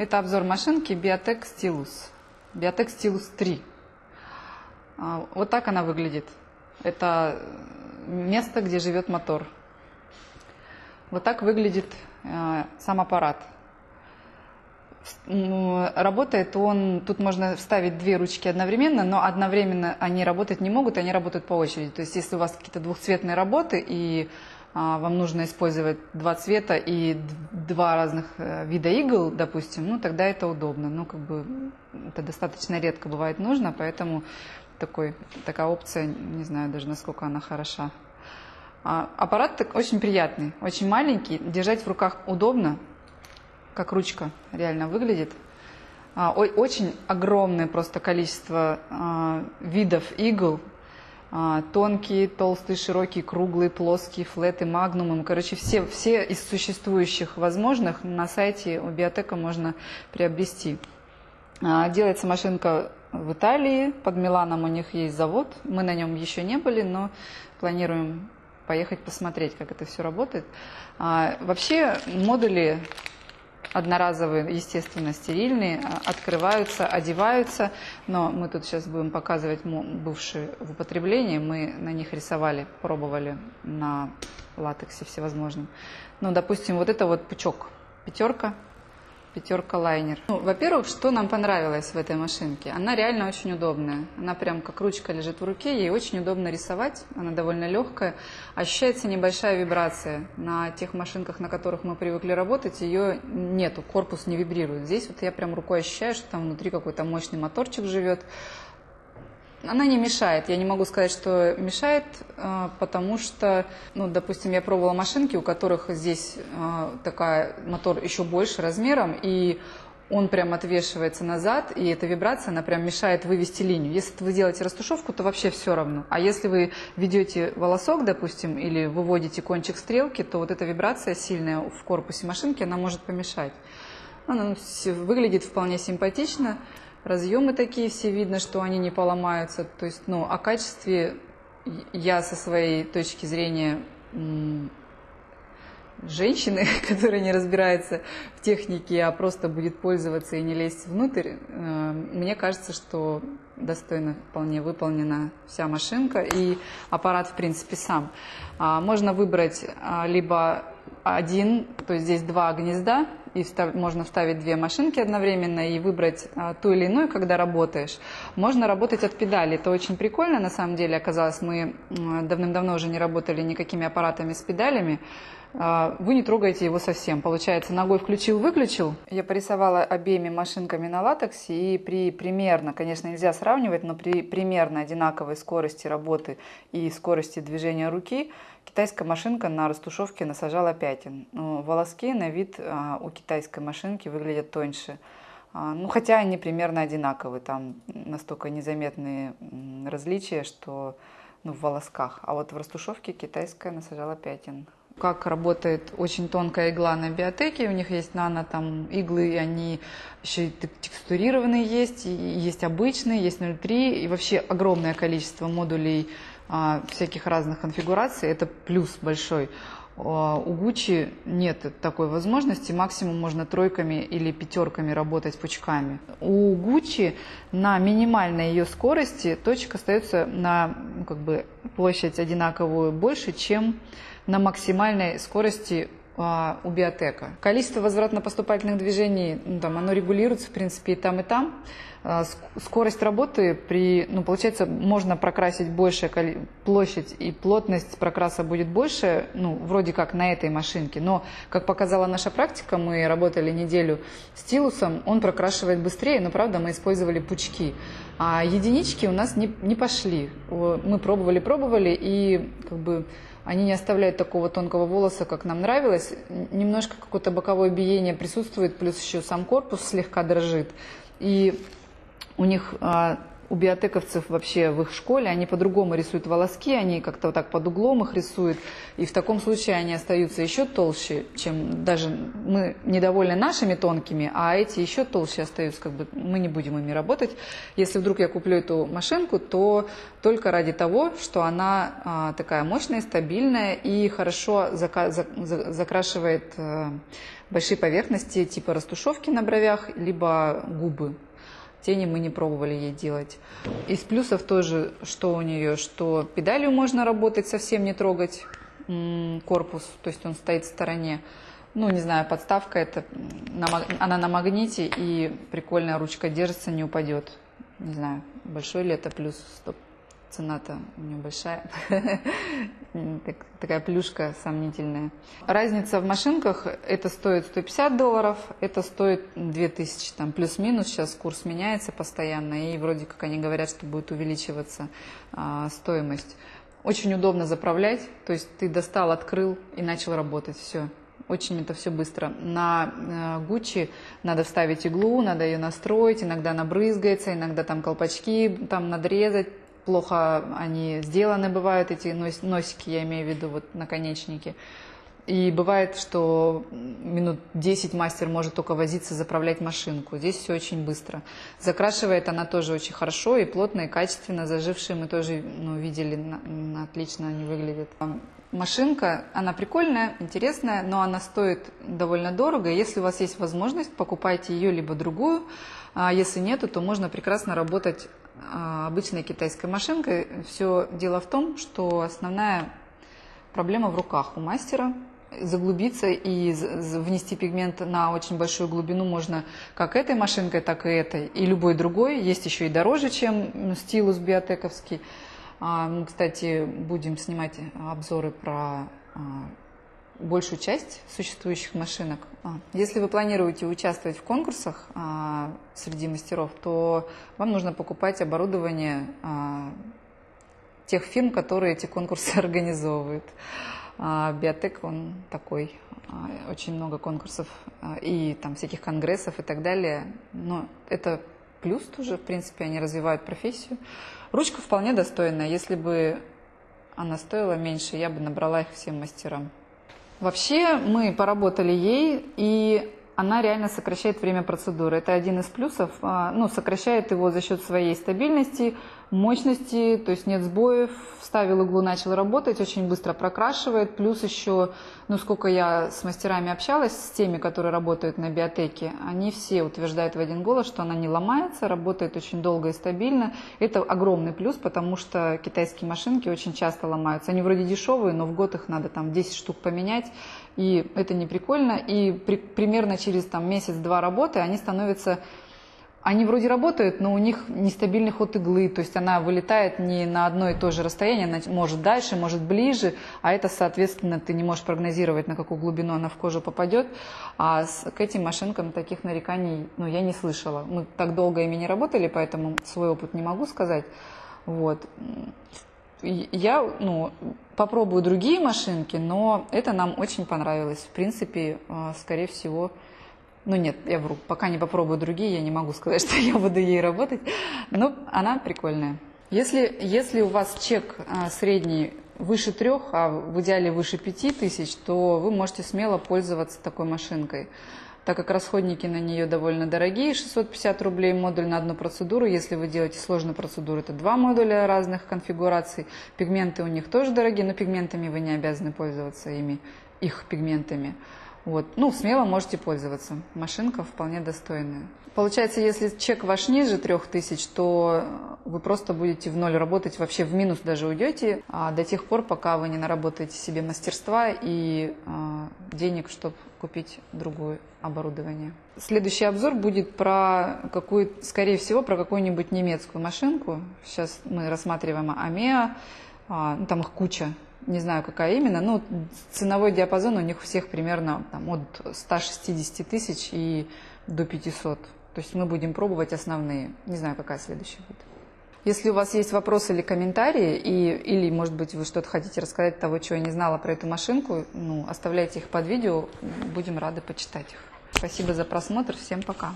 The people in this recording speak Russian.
Это обзор машинки Biotech Stylus. Biotech Stylus 3. А, вот так она выглядит. Это место, где живет мотор. Вот так выглядит э, сам аппарат. Работает он, тут можно вставить две ручки одновременно, но одновременно они работать не могут, они работают по очереди. То есть если у вас какие-то двухцветные работы и вам нужно использовать два цвета и два разных э, вида игл, допустим, ну тогда это удобно. Ну как бы это достаточно редко бывает нужно, поэтому такой, такая опция, не знаю даже насколько она хороша. А, аппарат очень приятный, очень маленький, держать в руках удобно, как ручка реально выглядит. А, очень огромное просто количество видов игл, а, тонкие, толстые, широкие, круглые, плоские, флеты, магнумы. Короче, все, все из существующих возможных на сайте у биотека можно приобрести. А, делается машинка в Италии, под Миланом у них есть завод. Мы на нем еще не были, но планируем поехать посмотреть, как это все работает. А, вообще модули одноразовые, естественно, стерильные, а, открываются, одеваются, но мы тут сейчас будем показывать бывшие в употреблении, мы на них рисовали, пробовали на латексе всевозможном. Ну, допустим, вот это вот пучок, пятерка, пятерка лайнер. Ну, во-первых, что нам понравилось в этой машинке? Она реально очень удобная. Она прям как ручка лежит в руке, ей очень удобно рисовать, она довольно легкая. Ощущается небольшая вибрация. На тех машинках, на которых мы привыкли работать, ее нету, корпус не вибрирует. Здесь вот я прям рукой ощущаю, что там внутри какой-то мощный моторчик живет. Она не мешает. Я не могу сказать, что мешает, а, потому что, ну, допустим, я пробовала машинки, у которых здесь а, такая мотор еще больше размером, и он прям отвешивается назад, и эта вибрация, она прям мешает вывести линию. Если вы делаете растушевку, то вообще все равно. А если вы ведете волосок, допустим, или выводите кончик стрелки, то вот эта вибрация сильная в корпусе машинки, она может помешать. Она выглядит вполне симпатично. Разъемы такие все видно, что они не поломаются. То есть, ну, о качестве я со своей точки зрения женщины, которая не разбирается в технике, а просто будет пользоваться и не лезть внутрь, э, мне кажется, что достойно вполне выполнена вся машинка и аппарат в принципе сам. А, можно выбрать а, либо один, то есть здесь два гнезда, и встав, можно вставить две машинки одновременно и выбрать а, ту или иную, когда работаешь. Можно работать от педали, это очень прикольно на самом деле оказалось. Мы давным-давно уже не работали никакими аппаратами с педалями, а, вы не трогаете его совсем. Получается, ногой включил-выключил. Я порисовала обеими машинками на латексе, и при примерно, конечно, нельзя сравнивать, но при примерно одинаковой скорости работы и скорости движения руки китайская машинка на растушевке насажала пятен. Но волоски на вид а, у китайской машинки выглядят тоньше. А, ну, хотя они примерно одинаковые, там настолько незаметные различия, что ну, в волосках. А вот в растушевке китайская насажала пятен как работает очень тонкая игла на биотеке. У них есть нано там иглы, и они еще и текстурированные есть, и есть обычные, есть 0,3, и вообще огромное количество модулей а, всяких разных конфигураций. Это плюс большой. А, у Gucci нет такой возможности, максимум можно тройками или пятерками работать пучками. У Gucci на минимальной ее скорости точка остается на ну, как бы, площадь одинаковую больше, чем на максимальной скорости а, у биотека. Количество возвратно-поступательных движений, ну, там, оно регулируется, в принципе, и там, и там. А, скорость работы при, ну, получается, можно прокрасить большая площадь и плотность прокраса будет больше, ну, вроде как на этой машинке. Но, как показала наша практика, мы работали неделю стилусом, он прокрашивает быстрее, но, правда, мы использовали пучки. А единички у нас не, не пошли. Мы пробовали, пробовали, и как бы они не оставляют такого тонкого волоса, как нам нравилось. Немножко какое-то боковое биение присутствует, плюс еще сам корпус слегка дрожит. И у них а, у биотековцев вообще в их школе, они по-другому рисуют волоски, они как-то вот так под углом их рисуют, и в таком случае они остаются еще толще, чем даже мы недовольны нашими тонкими, а эти еще толще остаются, как бы мы не будем ими работать. Если вдруг я куплю эту машинку, то только ради того, что она а, такая мощная, стабильная и хорошо зака- за- за- закрашивает а, большие поверхности типа растушевки на бровях, либо губы. Тени мы не пробовали ей делать. Из плюсов тоже, что у нее, что педалью можно работать, совсем не трогать корпус, то есть он стоит в стороне. Ну, не знаю, подставка это, она на магните, и прикольная ручка держится, не упадет. Не знаю, большой ли это плюс, стоп, цена-то у нее большая, такая плюшка сомнительная. Разница в машинках, это стоит 150 долларов, это стоит 2000, там плюс-минус, сейчас курс меняется постоянно, и вроде как они говорят, что будет увеличиваться а, стоимость. Очень удобно заправлять, то есть ты достал, открыл и начал работать, все. Очень это все быстро. На Гуччи надо вставить иглу, надо ее настроить, иногда она брызгается, иногда там колпачки там надрезать, плохо они сделаны бывают, эти носики, я имею в виду, вот наконечники. И бывает, что минут 10 мастер может только возиться, заправлять машинку. Здесь все очень быстро. Закрашивает она тоже очень хорошо и плотно, и качественно. Зажившие мы тоже ну, видели, отлично они выглядят. Машинка, она прикольная, интересная, но она стоит довольно дорого. Если у вас есть возможность, покупайте ее либо другую. А если нету, то можно прекрасно работать обычной китайской машинкой. Все дело в том, что основная проблема в руках у мастера. Заглубиться и внести пигмент на очень большую глубину можно как этой машинкой, так и этой, и любой другой. Есть еще и дороже, чем стилус биотековский. А, мы, кстати, будем снимать обзоры про а, большую часть существующих машинок. А, если вы планируете участвовать в конкурсах а, среди мастеров, то вам нужно покупать оборудование а, тех фирм, которые эти конкурсы организовывают. Биотек, он такой, очень много конкурсов и там всяких конгрессов и так далее. Но это плюс тоже, в принципе, они развивают профессию. Ручка вполне достойная. Если бы она стоила меньше, я бы набрала их всем мастерам. Вообще мы поработали ей, и она реально сокращает время процедуры. Это один из плюсов. А, ну, сокращает его за счет своей стабильности, мощности, то есть нет сбоев, вставил иглу, начал работать, очень быстро прокрашивает. Плюс еще, ну, сколько я с мастерами общалась, с теми, которые работают на биотеке, они все утверждают в один голос, что она не ломается, работает очень долго и стабильно. Это огромный плюс, потому что китайские машинки очень часто ломаются. Они вроде дешевые, но в год их надо там 10 штук поменять, и это не прикольно. И при, примерно через там месяц-два работы они становятся они вроде работают, но у них нестабильный ход иглы, то есть она вылетает не на одно и то же расстояние, она может дальше, может ближе, а это, соответственно, ты не можешь прогнозировать, на какую глубину она в кожу попадет. А с, к этим машинкам таких нареканий ну, я не слышала. Мы так долго ими не работали, поэтому свой опыт не могу сказать. Вот. Я ну, попробую другие машинки, но это нам очень понравилось. В принципе, а, скорее всего, ну нет, я вру, пока не попробую другие, я не могу сказать, что я буду ей работать. Но она прикольная. Если, если у вас чек а, средний выше трех, а в идеале выше пяти тысяч, то вы можете смело пользоваться такой машинкой. Так как расходники на нее довольно дорогие, 650 рублей модуль на одну процедуру. Если вы делаете сложную процедуру, это два модуля разных конфигураций. Пигменты у них тоже дорогие, но пигментами вы не обязаны пользоваться ими, их пигментами. Вот. Ну, смело можете пользоваться. Машинка вполне достойная. Получается, если чек ваш ниже 3000, то вы просто будете в ноль работать, вообще в минус даже уйдете, а до тех пор, пока вы не наработаете себе мастерства и а, денег, чтобы купить другое оборудование. Следующий обзор будет про какую, скорее всего, про какую-нибудь немецкую машинку. Сейчас мы рассматриваем Амеа, а, ну, там их куча не знаю, какая именно, но ценовой диапазон у них у всех примерно там, от 160 тысяч и до 500. То есть мы будем пробовать основные. Не знаю, какая следующая будет. Если у вас есть вопросы или комментарии, и, или, может быть, вы что-то хотите рассказать того, чего я не знала про эту машинку, ну, оставляйте их под видео, будем рады почитать их. Спасибо за просмотр, всем пока.